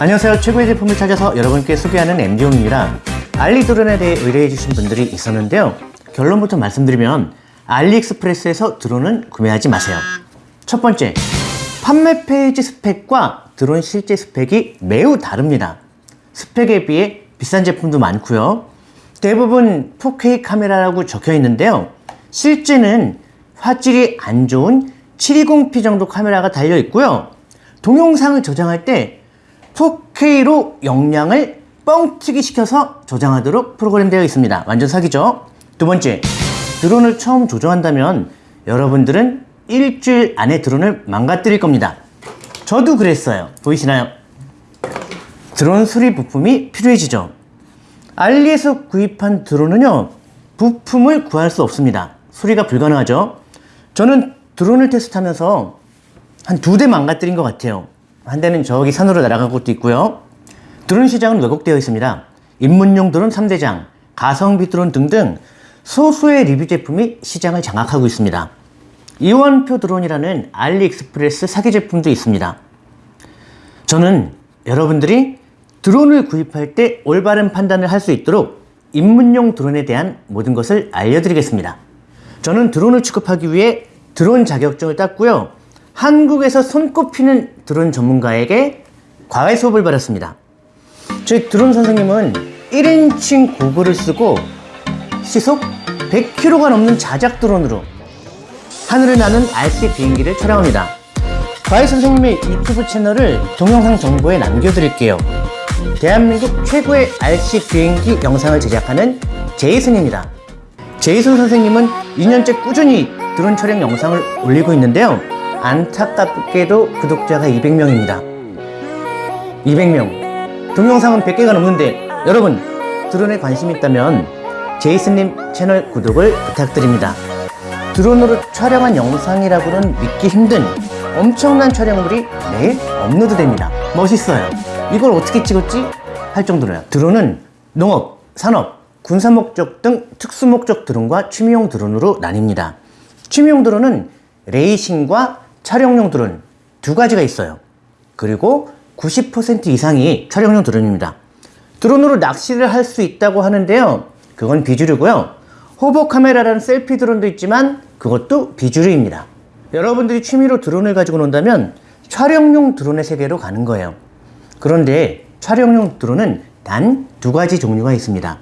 안녕하세요. 최고의 제품을 찾아서 여러분께 소개하는 MD용입니다. 알리 드론에 대해 의뢰해 주신 분들이 있었는데요. 결론부터 말씀드리면 알리익스프레스에서 드론은 구매하지 마세요. 첫 번째, 판매 페이지 스펙과 드론 실제 스펙이 매우 다릅니다. 스펙에 비해 비싼 제품도 많고요. 대부분 4K 카메라라고 적혀 있는데요. 실제는 화질이 안 좋은 720p 정도 카메라가 달려 있고요. 동영상을 저장할 때 4K로 영량을 뻥튀기 시켜서 저장하도록 프로그램되어 있습니다. 완전 사기죠? 두 번째, 드론을 처음 조종한다면 여러분들은 일주일 안에 드론을 망가뜨릴 겁니다. 저도 그랬어요. 보이시나요? 드론 수리 부품이 필요해지죠. 알리에서 구입한 드론은요, 부품을 구할 수 없습니다. 수리가 불가능하죠. 저는 드론을 테스트하면서 한 두 대 망가뜨린 것 같아요. 한 대는 저기 산으로 날아간 것도 있고요. 드론 시장은 왜곡되어 있습니다. 입문용 드론 3대장, 가성비 드론 등등 소수의 리뷰 제품이 시장을 장악하고 있습니다. 이원표 드론이라는 알리익스프레스 사기 제품도 있습니다. 저는 여러분들이 드론을 구입할 때 올바른 판단을 할 수 있도록 입문용 드론에 대한 모든 것을 알려드리겠습니다. 저는 드론을 취급하기 위해 드론 자격증을 땄고요. 한국에서 손꼽히는 드론 전문가에게 과외 수업을 받았습니다. 저희 드론 선생님은 1인칭 고글을 쓰고 시속 100km가 넘는 자작 드론으로 하늘을 나는 RC 비행기를 촬영합니다. 과외 선생님의 유튜브 채널을 동영상 정보에 남겨드릴게요. 대한민국 최고의 RC 비행기 영상을 제작하는 제이슨입니다. 제이슨 선생님은 2년째 꾸준히 드론 촬영 영상을 올리고 있는데요. 안타깝게도 구독자가 200명입니다. 200명. 동영상은 100개가 넘는데 여러분 드론에 관심 있다면 제이슨님 채널 구독을 부탁드립니다. 드론으로 촬영한 영상이라고는 믿기 힘든 엄청난 촬영물이 매일 업로드됩니다. 멋있어요. 이걸 어떻게 찍었지? 할 정도로요. 드론은 농업, 산업, 군사 목적 등 특수 목적 드론과 취미용 드론으로 나뉩니다. 취미용 드론은 레이싱과 촬영용 드론 두 가지가 있어요. 그리고 90% 이상이 촬영용 드론입니다. 드론으로 낚시를 할 수 있다고 하는데요. 그건 비주류고요. 호버 카메라라는 셀피 드론도 있지만 그것도 비주류입니다. 여러분들이 취미로 드론을 가지고 논다면 촬영용 드론의 세계로 가는 거예요. 그런데 촬영용 드론은 단 두 가지 종류가 있습니다.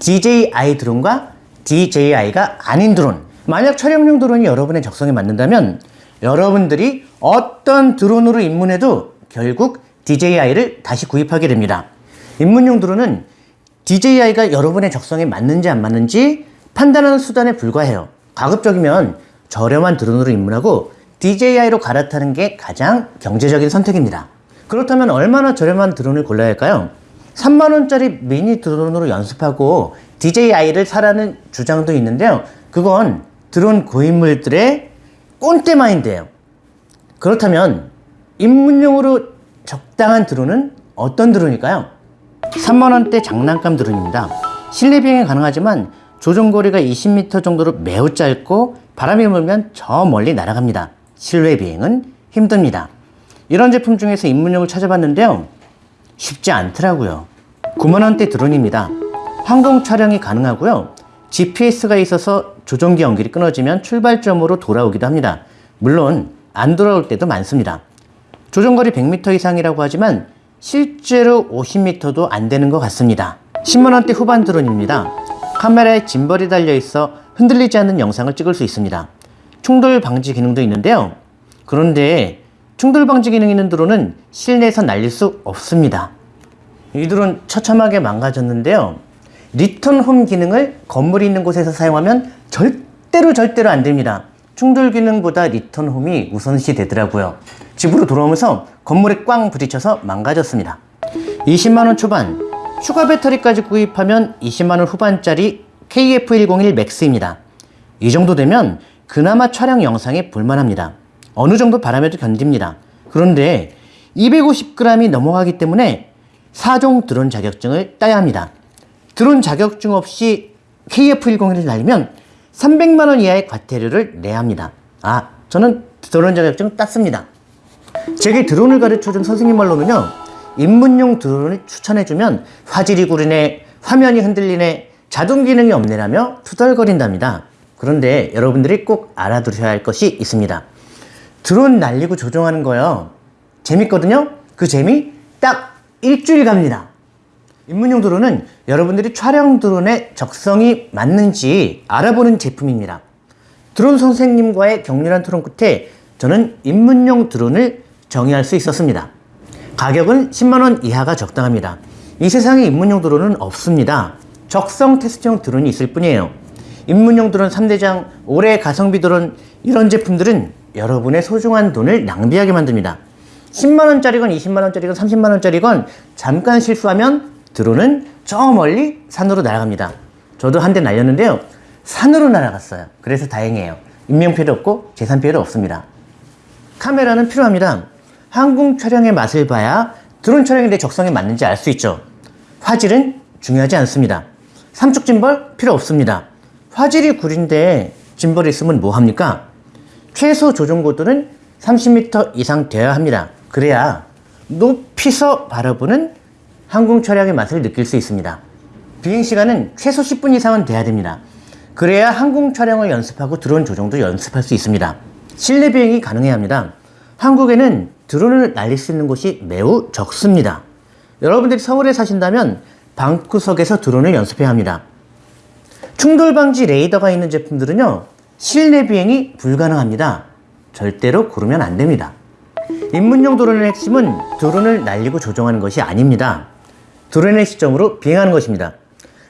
DJI 드론과 DJI가 아닌 드론. 만약 촬영용 드론이 여러분의 적성에 맞는다면 여러분들이 어떤 드론으로 입문해도 결국 DJI를 다시 구입하게 됩니다. 입문용 드론은 DJI가 여러분의 적성에 맞는지 안 맞는지 판단하는 수단에 불과해요. 가급적이면 저렴한 드론으로 입문하고 DJI로 갈아타는 게 가장 경제적인 선택입니다. 그렇다면 얼마나 저렴한 드론을 골라야 할까요? 3만원짜리 미니 드론으로 연습하고 DJI를 사라는 주장도 있는데요. 그건 드론 고인물들의 꼰대 마인드예요. 그렇다면 입문용으로 적당한 드론은 어떤 드론일까요? 3만원대 장난감 드론입니다. 실내 비행이 가능하지만 조종거리가 20m 정도로 매우 짧고 바람이 불면 저 멀리 날아갑니다. 실외 비행은 힘듭니다. 이런 제품 중에서 입문용을 찾아봤는데요. 쉽지 않더라고요. 9만원대 드론입니다. 항공 촬영이 가능하고요. GPS가 있어서 조종기 연결이 끊어지면 출발점으로 돌아오기도 합니다. 물론 안 돌아올 때도 많습니다. 조종거리 100m 이상이라고 하지만 실제로 50m도 안 되는 것 같습니다. 10만원대 후반 드론입니다. 카메라에 짐벌이 달려있어 흔들리지 않는 영상을 찍을 수 있습니다. 충돌 방지 기능도 있는데요. 그런데 충돌 방지 기능 있는 드론은 실내에서 날릴 수 없습니다. 이 드론 처참하게 망가졌는데요. return home 기능을 건물이 있는 곳에서 사용하면 절대로 절대로 안 됩니다. 충돌 기능보다 return home이 우선시 되더라고요. 집으로 돌아오면서 건물에 꽝 부딪혀서 망가졌습니다. 20만원 초반, 추가 배터리까지 구입하면 20만원 후반짜리 KF101 맥스입니다. 이 정도 되면 그나마 촬영 영상에 볼만합니다. 어느 정도 바람에도 견딥니다. 그런데 250g이 넘어가기 때문에 4종 드론 자격증을 따야 합니다. 드론 자격증 없이 KF101을 날리면 300만원 이하의 과태료를 내야 합니다. 아, 저는 드론 자격증 땄습니다. 제게 드론을 가르쳐준 선생님 말로는요, 입문용 드론을 추천해주면 화질이 구리네, 화면이 흔들리네, 자동 기능이 없네라며 투덜거린답니다. 그런데 여러분들이 꼭 알아두셔야 할 것이 있습니다. 드론 날리고 조종하는 거요. 재밌거든요? 그 재미 딱 일주일 갑니다. 입문용 드론은 여러분들이 촬영 드론의 적성이 맞는지 알아보는 제품입니다. 드론 선생님과의 격렬한 토론 끝에 저는 입문용 드론을 정의할 수 있었습니다. 가격은 10만원 이하가 적당합니다. 이 세상에 입문용 드론은 없습니다. 적성 테스트용 드론이 있을 뿐이에요. 입문용 드론 3대장, 올해 가성비 드론 이런 제품들은 여러분의 소중한 돈을 낭비하게 만듭니다. 10만원짜리건 20만원짜리건 30만원짜리건 잠깐 실수하면 드론은 저 멀리 산으로 날아갑니다. 저도 한 대 날렸는데요. 산으로 날아갔어요. 그래서 다행이에요. 인명피해도 없고 재산 피해도 없습니다. 카메라는 필요합니다. 항공 촬영의 맛을 봐야 드론 촬영이 내 적성에 맞는지 알 수 있죠. 화질은 중요하지 않습니다. 삼축 짐벌 필요 없습니다. 화질이 구린데 짐벌이 있으면 뭐합니까? 최소 조종 고도는 30m 이상 되어야 합니다. 그래야 높이서 바라보는 항공 촬영의 맛을 느낄 수 있습니다. 비행 시간은 최소 10분 이상은 돼야 됩니다. 그래야 항공 촬영을 연습하고 드론 조종도 연습할 수 있습니다. 실내 비행이 가능해야 합니다. 한국에는 드론을 날릴 수 있는 곳이 매우 적습니다. 여러분들이 서울에 사신다면 방구석에서 드론을 연습해야 합니다. 충돌 방지 레이더가 있는 제품들은요, 실내 비행이 불가능합니다. 절대로 고르면 안 됩니다. 입문용 드론의 핵심은 드론을 날리고 조종하는 것이 아닙니다. 드론의 시점으로 비행하는 것입니다.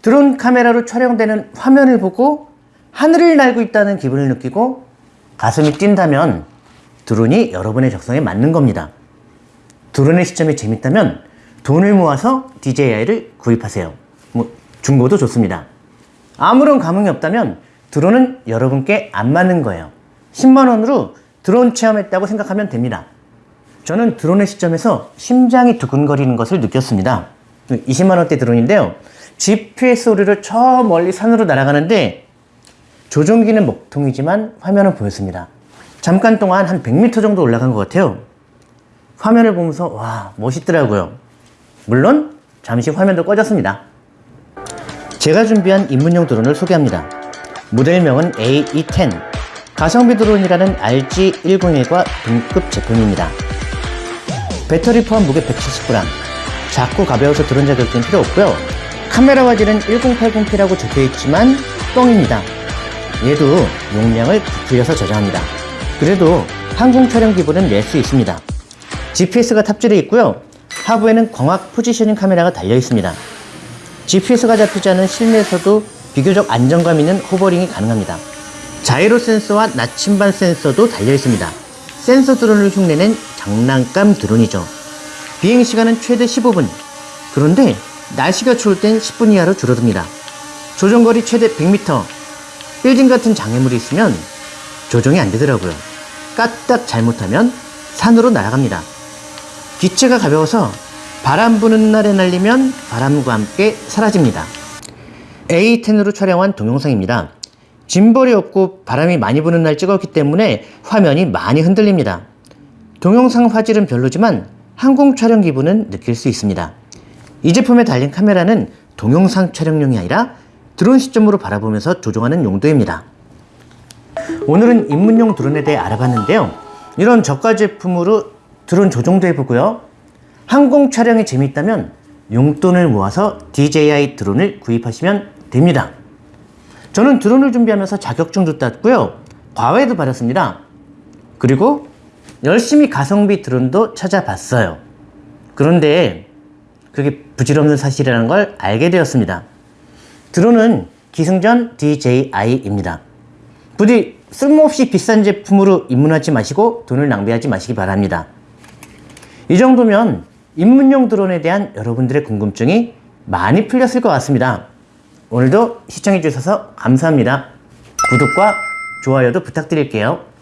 드론 카메라로 촬영되는 화면을 보고 하늘을 날고 있다는 기분을 느끼고 가슴이 뛴다면 드론이 여러분의 적성에 맞는 겁니다. 드론의 시점이 재밌다면 돈을 모아서 DJI를 구입하세요. 뭐 중고도 좋습니다. 아무런 감흥이 없다면 드론은 여러분께 안 맞는 거예요. 10만원으로 드론 체험했다고 생각하면 됩니다. 저는 드론의 시점에서 심장이 두근거리는 것을 느꼈습니다. 20만원대 드론인데요. GPS 오류를 저 멀리 산으로 날아가는데 조종기는 먹통이지만 화면은 보였습니다. 잠깐 동안 한 100m 정도 올라간 것 같아요. 화면을 보면서 와 멋있더라고요. 물론 잠시 화면도 꺼졌습니다. 제가 준비한 입문용 드론을 소개합니다. 모델명은 AE10 가성비 드론이라는 RG101과 동급 제품입니다. 배터리 포함 무게 170g 작고 가벼워서 드론 자격증 필요 없고요. 카메라 화질은 1080p라고 적혀있지만 뻥입니다. 얘도 용량을 부풀려서 저장합니다. 그래도 항공 촬영 기분은 낼 수 있습니다. GPS가 탑재되어 있고요. 하부에는 광학 포지셔닝 카메라가 달려 있습니다. GPS가 잡히지 않은 실내에서도 비교적 안정감 있는 호버링이 가능합니다. 자이로 센서와 나침반 센서도 달려 있습니다. 센서 드론을 흉내낸 장난감 드론이죠. 비행 시간은 최대 15분. 그런데 날씨가 추울 땐 10분 이하로 줄어듭니다. 조종거리 최대 100m. 빌딩 같은 장애물이 있으면 조종이 안 되더라고요. 까딱 잘못하면 산으로 날아갑니다. 기체가 가벼워서 바람 부는 날에 날리면 바람과 함께 사라집니다. A10으로 촬영한 동영상입니다. 짐벌이 없고 바람이 많이 부는 날 찍었기 때문에 화면이 많이 흔들립니다. 동영상 화질은 별로지만 항공 촬영 기분은 느낄 수 있습니다. 이 제품에 달린 카메라는 동영상 촬영용이 아니라 드론 시점으로 바라보면서 조종하는 용도입니다. 오늘은 입문용 드론에 대해 알아봤는데요. 이런 저가 제품으로 드론 조종도 해보고요. 항공 촬영이 재미있다면 용돈을 모아서 DJI 드론을 구입하시면 됩니다. 저는 드론을 준비하면서 자격증도 땄고요. 과외도 받았습니다. 그리고 열심히 가성비 드론도 찾아봤어요. 그런데 그게 부질없는 사실이라는 걸 알게 되었습니다. 드론은 기승전 DJI입니다. 부디 쓸모없이 비싼 제품으로 입문하지 마시고 돈을 낭비하지 마시기 바랍니다. 이 정도면 입문용 드론에 대한 여러분들의 궁금증이 많이 풀렸을 것 같습니다. 오늘도 시청해 주셔서 감사합니다. 구독과 좋아요도 부탁드릴게요.